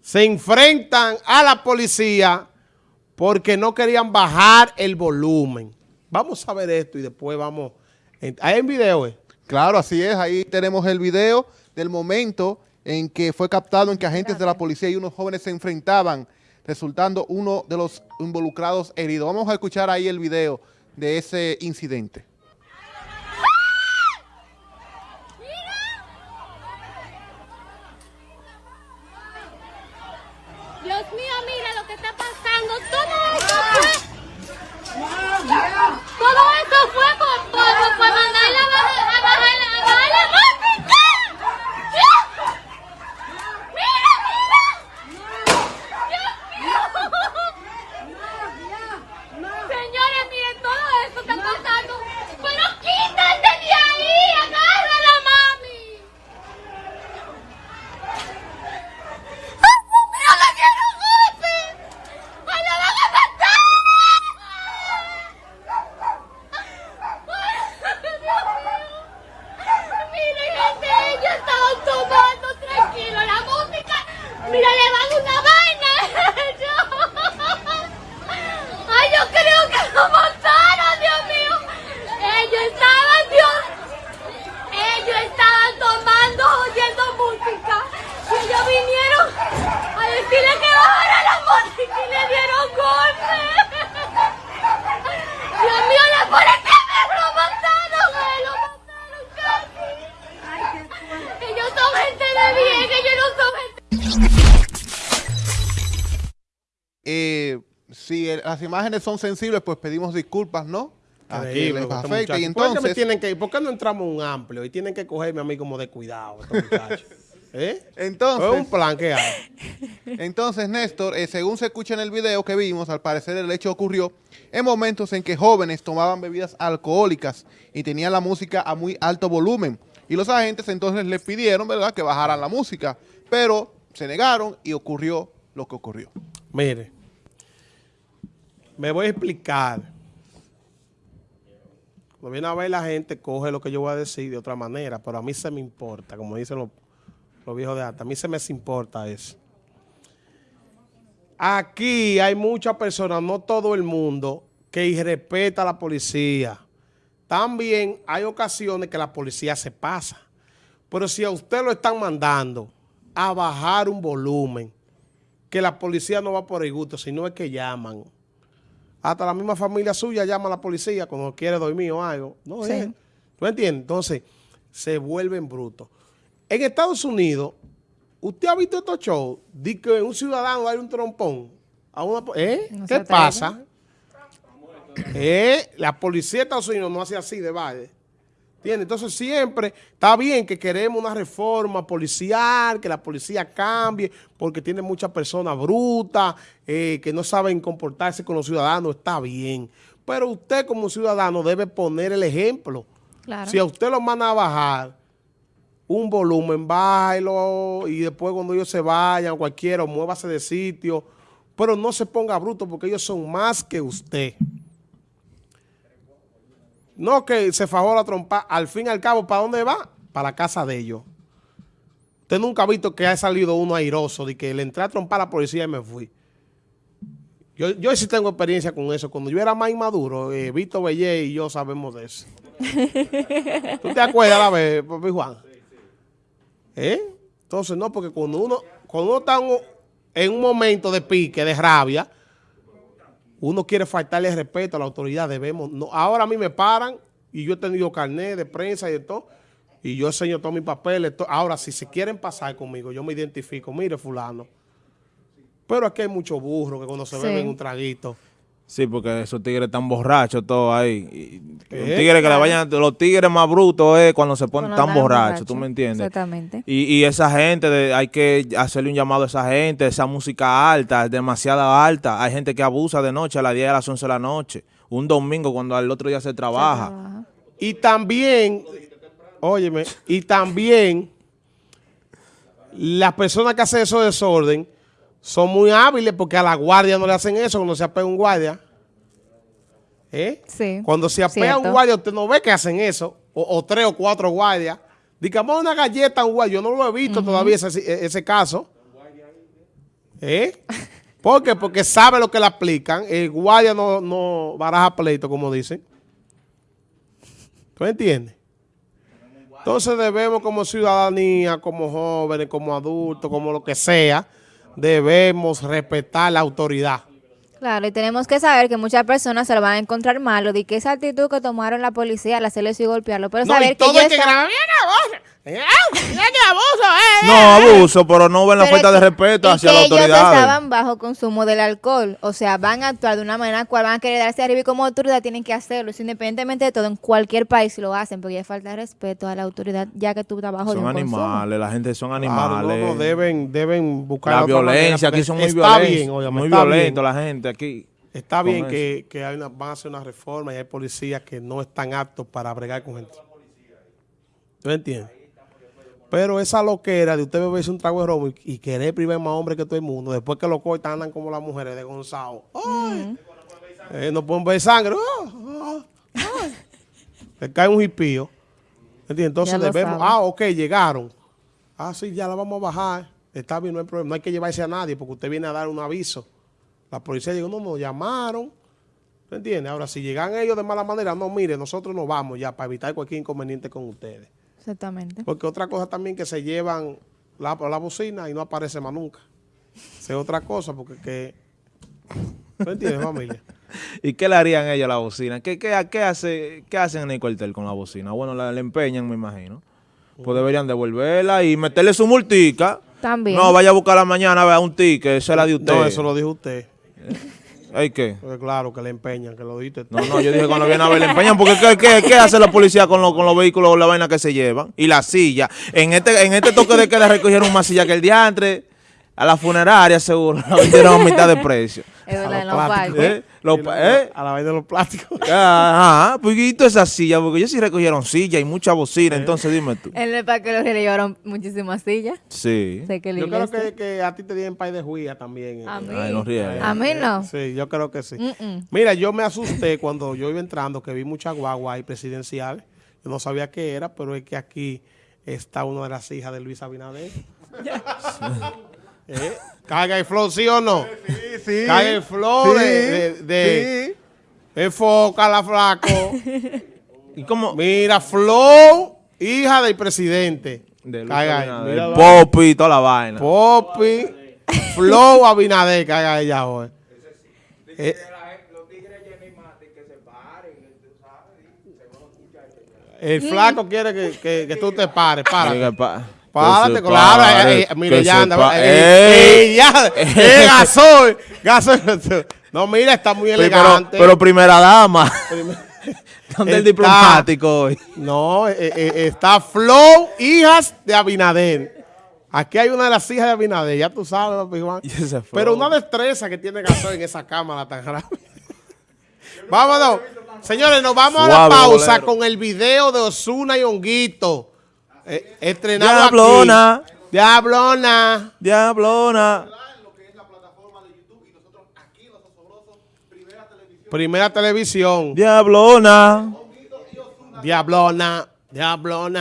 se enfrentan a la policía porque no querían bajar el volumen. Vamos a ver esto y después vamos... ¿Hay un video? Eh? Claro, así es. Ahí tenemos el video del momento en que fue captado en que agentes de la policía y unos jóvenes se enfrentaban, resultando uno de los involucrados herido. Vamos a escuchar ahí el video de ese incidente. Dios mío, mira lo que está pasando. Todo eso fue. Todo eso fue por, por, por mandarla a bajar, a bajar, a bajar la música. Mira, mira. Dios mío. Señores, miren todo eso está pasando. Pero quítate de ahí, agárrala, mami. ¡Ay, Dios mío, le dieron golpe! ¡Ay, la van a matar! ¡Ay, Dios mío! Miren, gente, ellos estaban tomando tranquilo la música. Mira, le van una vaina a ellos. ¡Ay, yo creo que lo mataron, Dios mío! Ellos estaban, Dios... Ellos estaban tomando, oyendo música. Y ellos vinieron a decirle que bajara la música y le dieron golpe. Dios mío, la policía me lo mataron, me lo mataron casi. Ellos son gente de bien, ellos no son gente... Eh, si el- las imágenes son sensibles, pues pedimos disculpas, ¿no? Aquí les afecta. Y muchachos. ¿Por qué, me entonces, tienen que, ¿Por qué no entramos en un amplio y tienen que cogerme a mí como de cuidado estos muchachos? ¿Eh? entonces, es un plan que hay. Entonces, Néstor, eh, según se escucha en el video que vimos, al parecer el hecho ocurrió en momentos en que jóvenes tomaban bebidas alcohólicas y tenían la música a muy alto volumen. Y los agentes entonces les pidieron, ¿verdad?, que bajaran la música. Pero se negaron y ocurrió lo que ocurrió. Mire, me voy a explicar. Cuando viene a ver la gente, coge lo que yo voy a decir de otra manera, pero a mí se me importa, como dicen los, viejos de alta, a mí se me importa eso. Aquí hay muchas personas, no todo el mundo, que irrespeta a la policía. También hay ocasiones que la policía se pasa. Pero si a usted lo están mandando a bajar un volumen, que la policía no va por el gusto, sino es que llaman. Hasta la misma familia suya llama a la policía cuando quiere dormir o algo. No Sí. es. ¿Tú entiendes? Entonces, se vuelven brutos. En Estados Unidos, ¿usted ha visto estos shows? Dice que un ciudadano hay un trompón. A una, ¿Eh? No ¿Qué pasa? Eh, la policía de Estados Unidos no hace así de baile. ¿Entiendes? Entonces siempre está bien que queremos una reforma policial, que la policía cambie, porque tiene muchas personas brutas, eh, que no saben comportarse con los ciudadanos, está bien. Pero usted como ciudadano debe poner el ejemplo. Claro. Si a usted lo manda a bajar un volumen, bájelo y después cuando ellos se vayan, cualquiera, muévase de sitio, pero no se ponga bruto porque ellos son más que usted. No que se fajó la trompa, al fin y al cabo, ¿para dónde va? Para la casa de ellos. Usted nunca ha visto que ha salido uno airoso de que le entré a trompar a la policía y me fui. Yo, yo sí tengo experiencia con eso. Cuando yo era más inmaduro, eh, Víctor Bellé y yo sabemos de eso. ¿Tú te acuerdas la vez, papi Juan? ¿Eh? Entonces, no, porque cuando uno, cuando uno está en un momento de pique, de rabia, uno quiere faltarle respeto a la autoridad, debemos, no, ahora a mí me paran y yo he tenido carnet de prensa y de todo, y yo enseño todos mis papeles, ahora si se quieren pasar conmigo, yo me identifico, mire fulano, pero aquí hay muchos burros que cuando se Sí. beben un traguito, Sí, porque esos tigres están borrachos todos ahí. Y los Eh, tigres que le vayan, los tigres más brutos es cuando se ponen Cuando tan borrachos, ¿tú me entiendes? exactamente. Y, y esa gente, de- hay que hacerle un llamado a esa gente, esa música alta, demasiado alta. Hay gente que abusa de noche a las 10 a las 11 de la noche. Un domingo cuando al otro día se trabaja. Trabaja. Y también, óyeme, y también las personas que hacen eso de desorden son muy hábiles porque a la guardia no le hacen eso cuando se apega un guardia. ¿Eh? Sí, Cuando se apega un cierto. guardia, usted no ve que hacen eso, o, o tres o cuatro guardias. Digamos una galleta a un guardia. Yo no lo he visto todavía ese, ese caso. ¿Eh? ¿Por qué? Porque sabe lo que le aplican. El guardia no, no baraja pleito, como dicen. ¿Tú entiendes? Entonces debemos como ciudadanía, como jóvenes, como adultos, como lo que sea, debemos respetar la autoridad. Claro, y tenemos que saber que muchas personas se lo van a encontrar malo de que esa actitud que tomaron la policía al hacerle y golpearlo. Pero No, y saber que todo que está- grabar. Mira qué abuso. Mira, qué abuso, eh. No, abuso, pero no ven la Pero falta es de respeto hacia que las ellos estaban bajo consumo del alcohol. O sea, van a actuar de una manera cual van a querer darse arriba y como autoridad tienen que hacerlo. Eso, independientemente de todo, en cualquier país lo hacen porque hay falta de respeto a la autoridad ya que tú estás bajo de Son un consumo. animales, la gente son Claro, animales. no, no, deben, deben buscar la manera, violencia, aquí son muy está violentos. Bien, muy bien. la gente aquí. Está bien eso. que, que hay una, van a hacer una reforma y hay policías que no están aptos para bregar con gente. ¿Tú entiendes? Pero esa loquera de usted beberse un trago de romo y, y querer privar más hombre que todo el mundo, después que lo cortan andan como las mujeres de Gonzalo. ¡Ay! Eh, no pueden ver sangre. ¡Ah! ¡Ah! Le cae un hipío. ¿Entiendes? Entonces debemos... sabe. Ah, ok, llegaron. Ah, sí, ya la vamos a bajar. Está bien, no hay problema. No hay que llevarse a nadie porque usted viene a dar un aviso. La policía llegó, no, nos llamaron. ¿Me entiende? Ahora, si llegan ellos de mala manera, no, mire, nosotros nos vamos ya para evitar cualquier inconveniente con ustedes. Exactamente. Porque otra cosa también que se llevan la, la bocina y no aparece más nunca. Esa es otra cosa, porque que... ¿Me entiendes, familia? ¿Y qué le harían ellos a la bocina? ¿Qué, qué, qué, hace, qué hacen en el cuartel con la bocina? Bueno, la, la empeñan, me imagino. Pues deberían devolverla y meterle su multica. También. No, vaya a buscarla mañana, vea un ticket, esa es la de usted. No, eso lo dijo usted. ¿Ay qué? Pues claro que le empeñan, que lo dijiste. tú. No, no, yo dije cuando viene a ver le empeñan, porque ¿qué, qué, qué hace la policía con, los con los vehículos, la vaina que se llevan? Y la silla. En este, en este toque de que le recogieron más silla que el diantre, a la funeraria seguro, la vendieron a mitad de precio. Es A verdad, en los los plásticos. ¿Eh? Y ¿eh? A la vaina de los plásticos. Ajá, pues y toda esa silla, porque ellos sí recogieron silla y mucha bocina, entonces dime tú. En el parque los le llevaron muchísimas sillas. Sí. Sé que la Yo creo que, que a ti te dieron pay de juía también. eh. A mí. Ay, no ríe. A mí no. Sí, yo creo que sí. Mira, yo me asusté cuando yo iba entrando, que vi muchas guaguas ahí presidenciales. Yo no sabía qué era, pero es que aquí está una de las hijas de Luis Abinader. ¿Eh? Carga el flow, ¿sí o no? Sí, sí. Carga el flow de... de, de- sí. Enfócala, flaco. ¿Y cómo? Mira, Flow, hija del presidente. De Luis Caiga ahí, Abinader, mira, el va. Popi y toda la vaina. Popi, Flow Abinader, caiga ella hoy. Eh, el flaco quiere que, que, que tú te pares, Diga, párate. claro. eh, eh, mire, ya anda. eh, ¡Ey! eh, ya, eh, gasol. No, mira, está muy Pero, elegante. pero primera dama. ¿Dónde el diplomático hoy? No, eh, eh, está Flow, hijas de Abinader. Aquí hay una de las hijas de Abinader, ya tú sabes, Juan. Pero una destreza que tiene Gasol en esa cámara tan grande. Vámonos. Señores, nos vamos a la Suave, pausa bolero. con el video de Osuna y Honguito. Eh, estrenado Diablona. aquí. Diablona. Diablona. Primera televisión. Diablona. Diablona. Diablona.